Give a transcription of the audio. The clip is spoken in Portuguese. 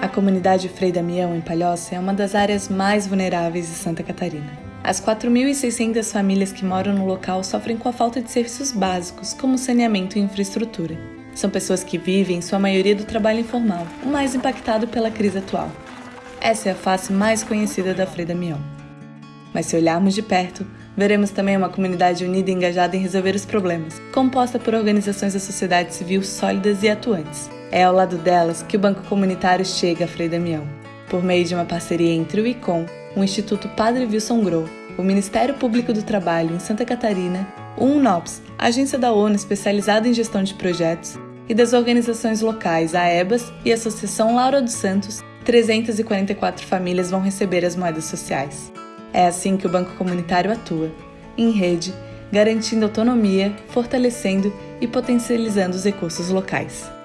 A comunidade Frei Damião, em Palhoça, é uma das áreas mais vulneráveis de Santa Catarina. As 4.600 famílias que moram no local sofrem com a falta de serviços básicos, como saneamento e infraestrutura. São pessoas que vivem, em sua maioria, do trabalho informal, o mais impactado pela crise atual. Essa é a face mais conhecida da Frei Damião. Mas se olharmos de perto, veremos também uma comunidade unida e engajada em resolver os problemas, composta por organizações da sociedade civil sólidas e atuantes. É ao lado delas que o Banco Comunitário chega a Frei Damião, por meio de uma parceria entre o ICOM, o Instituto Padre Wilson Grow, o Ministério Público do Trabalho em Santa Catarina, o UNOPS, agência da ONU especializada em gestão de projetos, e das organizações locais, a EBAS e a Associação Laura dos Santos, 344 famílias vão receber as moedas sociais. É assim que o Banco Comunitário atua, em rede, garantindo autonomia, fortalecendo e potencializando os recursos locais.